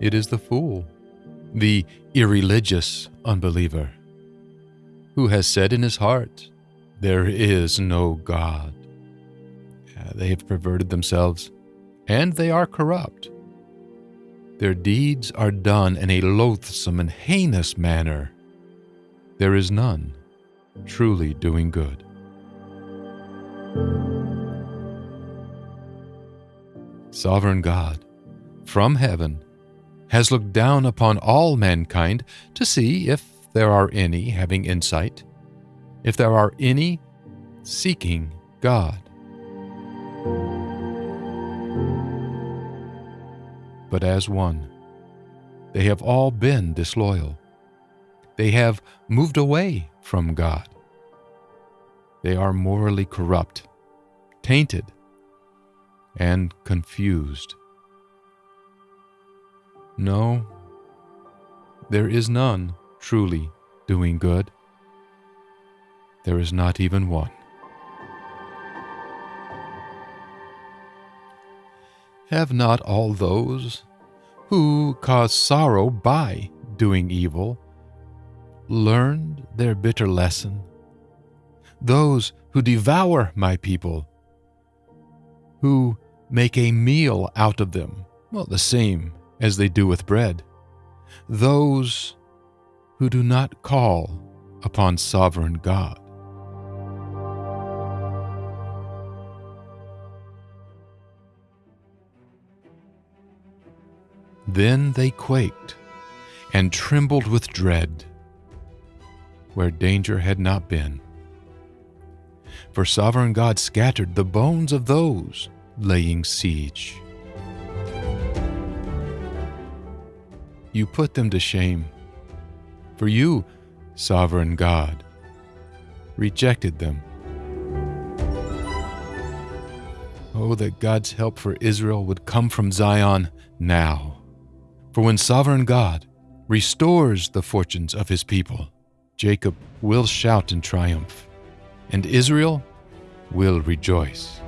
It is the fool, the irreligious unbeliever, who has said in his heart, There is no God. They have perverted themselves, and they are corrupt. Their deeds are done in a loathsome and heinous manner. There is none truly doing good. Sovereign God, from heaven, has looked down upon all mankind to see if there are any having insight, if there are any seeking God. But as one, they have all been disloyal. They have moved away from God. They are morally corrupt, tainted, and confused. No, there is none truly doing good. There is not even one. Have not all those who cause sorrow by doing evil learned their bitter lesson? Those who devour my people, who make a meal out of them, well, the same as they do with bread. Those who do not call upon sovereign God. Then they quaked and trembled with dread where danger had not been. For sovereign God scattered the bones of those laying siege. You put them to shame, for you, sovereign God, rejected them. Oh, that God's help for Israel would come from Zion now. For when sovereign God restores the fortunes of his people, Jacob will shout in triumph, and Israel will rejoice.